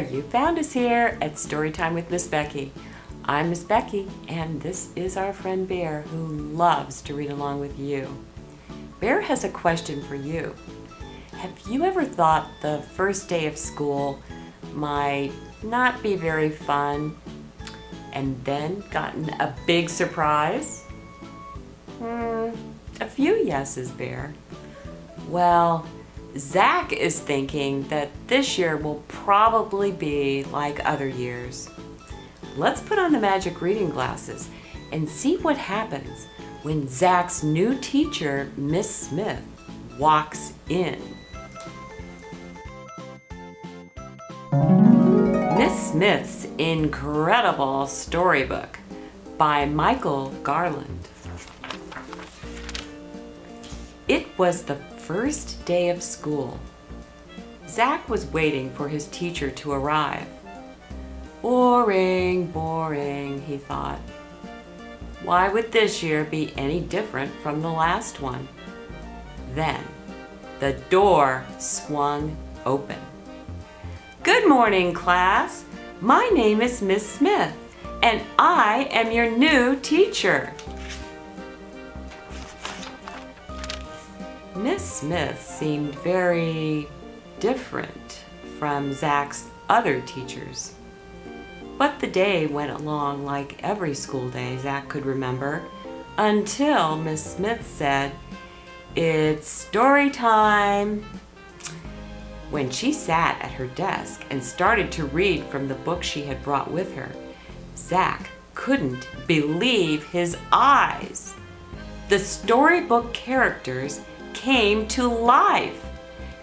there, you found us here at Storytime with Miss Becky. I'm Miss Becky, and this is our friend Bear who loves to read along with you. Bear has a question for you. Have you ever thought the first day of school might not be very fun and then gotten a big surprise? Hmm, a few yeses, Bear. Well, Zach is thinking that this year will probably be like other years. Let's put on the magic reading glasses and see what happens when Zach's new teacher, Miss Smith, walks in. Miss Smith's Incredible Storybook by Michael Garland. It was the first day of school. Zach was waiting for his teacher to arrive. Boring, boring, he thought. Why would this year be any different from the last one? Then, the door swung open. Good morning, class. My name is Miss Smith, and I am your new teacher. Miss Smith seemed very different from Zach's other teachers. But the day went along like every school day Zach could remember until Miss Smith said, It's story time. When she sat at her desk and started to read from the book she had brought with her, Zach couldn't believe his eyes. The storybook characters came to life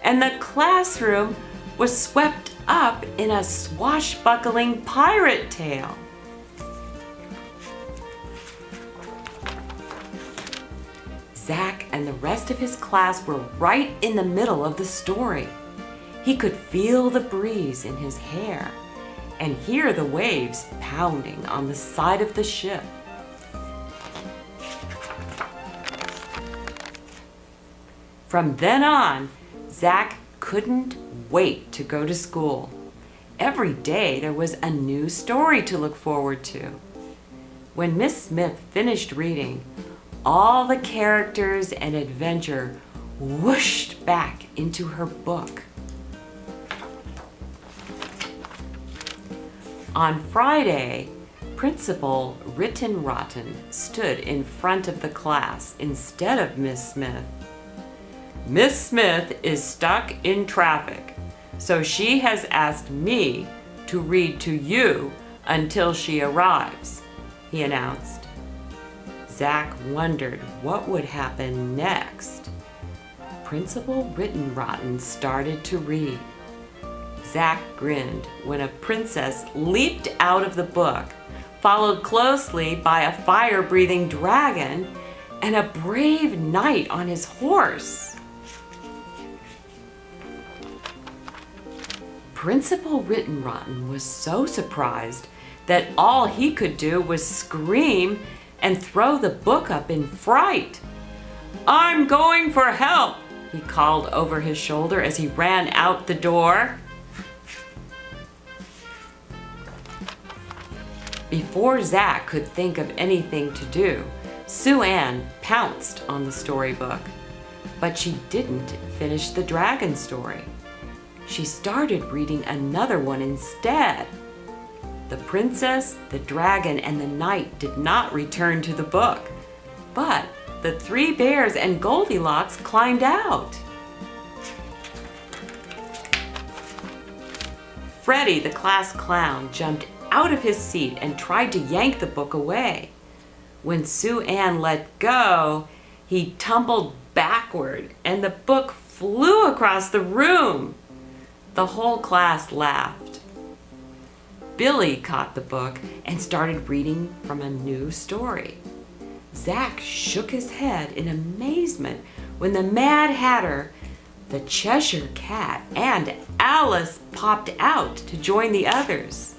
and the classroom was swept up in a swashbuckling pirate tale. Zach and the rest of his class were right in the middle of the story. He could feel the breeze in his hair and hear the waves pounding on the side of the ship. From then on, Zach couldn't wait to go to school. Every day there was a new story to look forward to. When Miss Smith finished reading, all the characters and adventure whooshed back into her book. On Friday, Principal Rittenrotten stood in front of the class instead of Miss Smith Miss Smith is stuck in traffic, so she has asked me to read to you until she arrives, he announced. Zach wondered what would happen next. Principal Rittenrotten started to read. Zach grinned when a princess leaped out of the book, followed closely by a fire-breathing dragon and a brave knight on his horse. Principal Rittenrotten was so surprised that all he could do was scream and throw the book up in fright. I'm going for help, he called over his shoulder as he ran out the door. Before Zach could think of anything to do, Sue Ann pounced on the storybook. But she didn't finish the dragon story she started reading another one instead. The princess, the dragon, and the knight did not return to the book, but the three bears and Goldilocks climbed out. Freddie, the class clown, jumped out of his seat and tried to yank the book away. When Sue Ann let go, he tumbled backward and the book flew across the room. The whole class laughed. Billy caught the book and started reading from a new story. Zach shook his head in amazement when the Mad Hatter, the Cheshire Cat, and Alice popped out to join the others.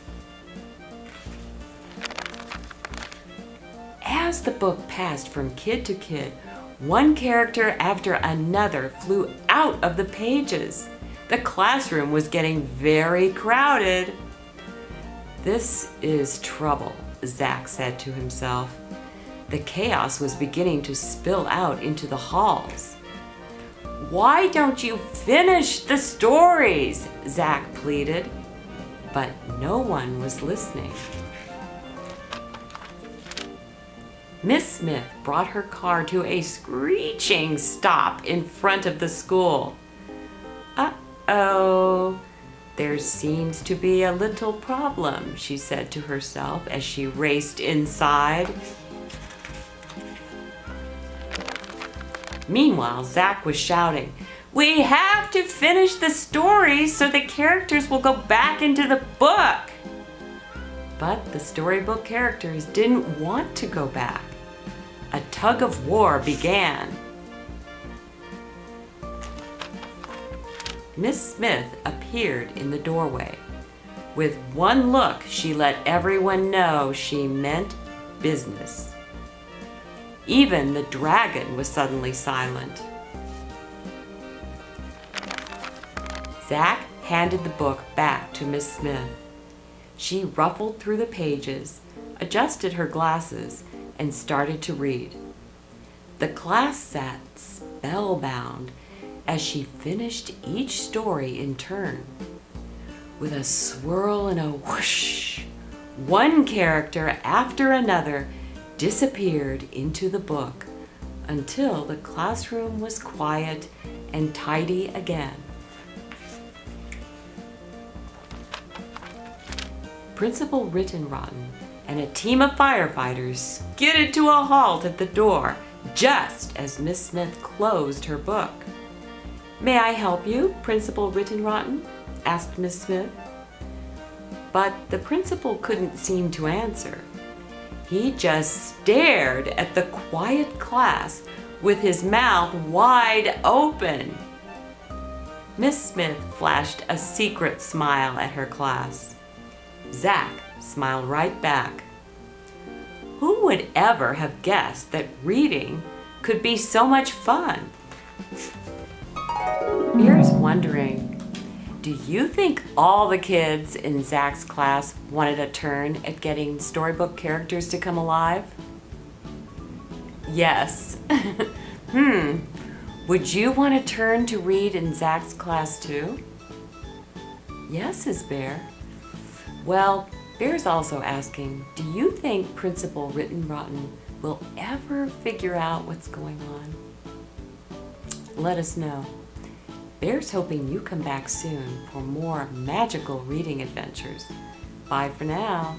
As the book passed from kid to kid, one character after another flew out of the pages. The classroom was getting very crowded. This is trouble, Zach said to himself. The chaos was beginning to spill out into the halls. Why don't you finish the stories? Zach pleaded. But no one was listening. Miss Smith brought her car to a screeching stop in front of the school. Uh-oh, there seems to be a little problem, she said to herself as she raced inside. Meanwhile, Zach was shouting, We have to finish the story so the characters will go back into the book. But the storybook characters didn't want to go back a tug of war began. Miss Smith appeared in the doorway. With one look, she let everyone know she meant business. Even the dragon was suddenly silent. Zach handed the book back to Miss Smith. She ruffled through the pages, adjusted her glasses, and started to read. The class sat spellbound as she finished each story in turn. With a swirl and a whoosh, one character after another disappeared into the book until the classroom was quiet and tidy again. Principal Rittenrotten and a team of firefighters skidded to a halt at the door just as Miss Smith closed her book. May I help you, Principal Rittenrotten? asked Miss Smith. But the principal couldn't seem to answer. He just stared at the quiet class with his mouth wide open. Miss Smith flashed a secret smile at her class. Zach smiled right back. Who would ever have guessed that reading could be so much fun? Wondering, do you think all the kids in Zach's class wanted a turn at getting storybook characters to come alive? Yes. hmm. Would you want a turn to read in Zach's class too? Yes, is Bear. Well, Bear's also asking, do you think Principal Rittenrotten will ever figure out what's going on? Let us know. Bear's hoping you come back soon for more magical reading adventures. Bye for now.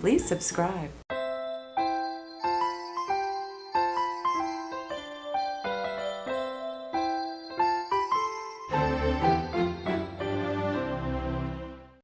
Please subscribe.